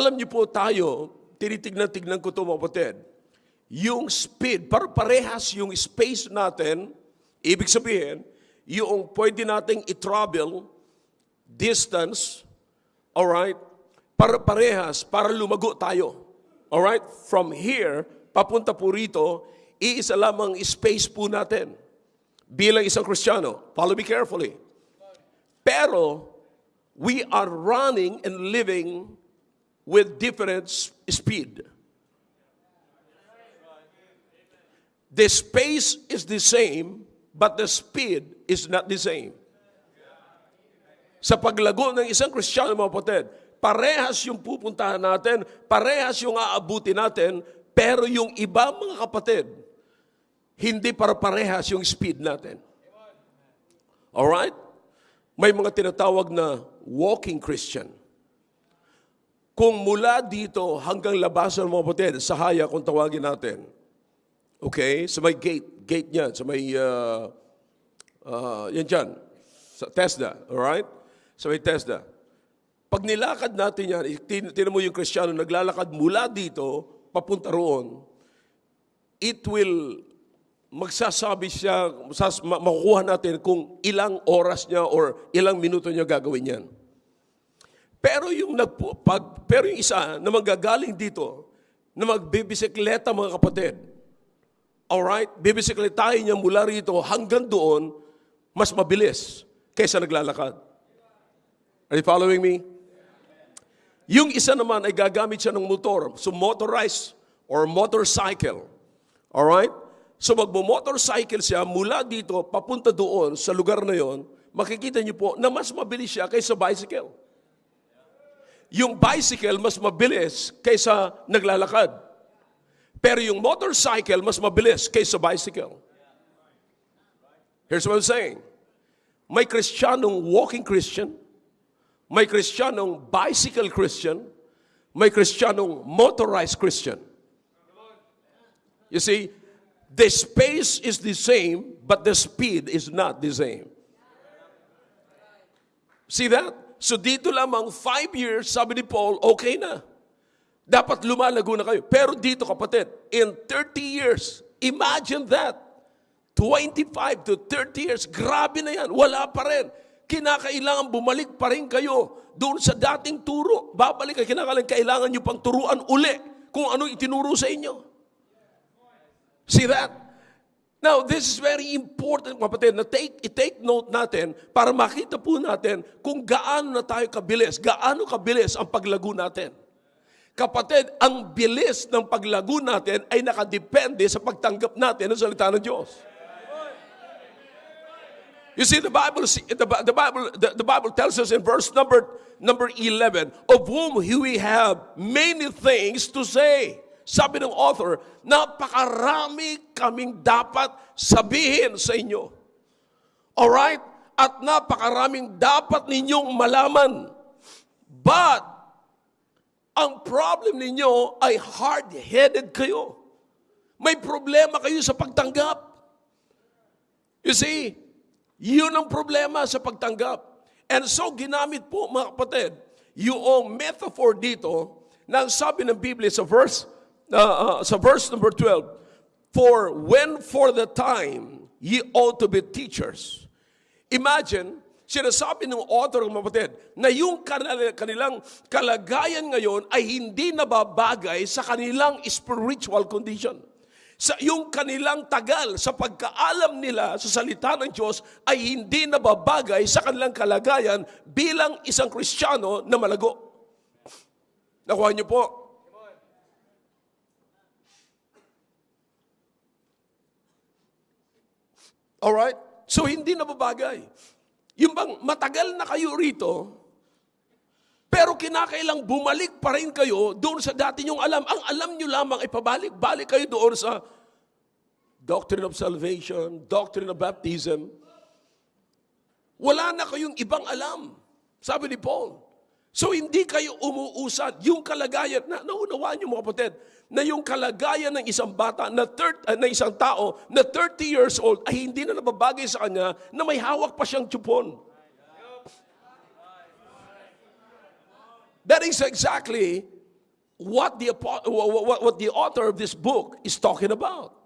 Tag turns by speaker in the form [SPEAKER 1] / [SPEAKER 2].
[SPEAKER 1] Alam niyo po tayo, tinitignan-tignan ko ito mga kapatid, yung speed, para parehas yung space natin, ibig sabihin, yung pwede nating i-travel, distance, alright, para parehas, para lumago tayo. Alright? From here, papunta po rito, iisa lamang space po natin. Bilang isang Kristiyano, follow me carefully. Pero, we are running and living with different speed. The space is the same, but the speed is not the same. Sa paglago ng isang Kristiyano, mga kapatid, parehas yung pupuntahan natin, parehas yung aabuti natin, pero yung iba, mga kapatid, hindi para parehas yung speed natin. Alright? May mga tinatawag na walking Christian. Kung mula dito hanggang labasan mga kapatid, sa haya kung tawagin natin, okay, sa may gate, gate niyan, sa may, uh, uh, yan dyan, sa TESDA, alright? Sa may TESDA. Pag nilakad natin yan, tin- tinan mo yung Kristiyano, naglalakad mula dito, papunta roon, it will magsasabi siya, makukuha natin kung ilang oras niya or ilang minuto niya gagawin yan. Pero yung nagpo, pag, pero yung isa na magagaling dito, na magbibisikleta mga kapatid, alright, bibisikletahin niya mula rito hanggang doon, mas mabilis kaysa naglalakad. Are you following me? Yung isa naman ay gagamit siya ng motor, so motorized or motorcycle. Alright? So magmo-motorcycle siya mula dito papunta doon sa lugar na yon, makikita niyo po na mas mabilis siya kaysa bicycle. Yung bicycle mas mabilis kaysa naglalakad. Pero yung motorcycle mas mabilis kaysa bicycle. Here's what I'm saying. May Kristiyanong walking Christian, may Kristiyanong bicycle Christian, may Kristiyanong motorized Christian. You see, the space is the same, but the speed is not the same. See that? So dito lamang, five years, sabi ni Paul, okay na. Dapat lumalago na kayo. Pero dito kapatid, in 30 years, imagine that. 25 to 30 years, grabe na yan. Wala pa rin. Kinakailangan bumalik pa rin kayo doon sa dating turo. Babalik kayo, kinakailangan kailangan nyo pang turuan uli kung ano itinuro sa inyo. See that? Now, this is very important, kapatid, na take, i-take note natin para makita po natin kung gaano na tayo kabilis, gaano kabilis ang paglago natin. Kapatid, ang bilis ng paglago natin ay nakadepende sa pagtanggap natin ng salita ng Diyos. You see, the Bible, the, Bible, the, the Bible tells us in verse number, number 11, of whom we have many things to say. Sabi ng author, napakarami kaming dapat sabihin sa inyo. Alright? At napakaraming dapat ninyong malaman. But, ang problem ninyo ay hard-headed kayo. May problema kayo sa pagtanggap. You see, yun ang problema sa pagtanggap. And so, ginamit po, mga kapatid, yung metaphor dito, na ang sabi ng Biblia sa verse, uh, uh, sa verse number 12, For when for the time ye ought to be teachers. Imagine, sinasabi ng author ng kapatid, na yung kanila- kanilang kalagayan ngayon ay hindi nababagay sa kanilang spiritual condition sa yung kanilang tagal sa pagkaalam nila sa salita ng Diyos ay hindi nababagay sa kanilang kalagayan bilang isang Kristiyano na malago. Nakuha niyo po? Alright? So hindi nababagay. Yung bang matagal na kayo rito, pero kinakailang bumalik pa rin kayo doon sa dati nyong alam. Ang alam nyo lamang ay pabalik-balik kayo doon sa doctrine of salvation, doctrine of baptism. Wala na kayong ibang alam. Sabi ni Paul. So hindi kayo umuusad. Yung kalagayan, na, naunawaan niyo mga kapatid, na yung kalagayan ng isang bata, na, thir- uh, na isang tao, na 30 years old, ay hindi na nababagay sa kanya na may hawak pa siyang tupon. That is exactly what the, what, what the author of this book is talking about.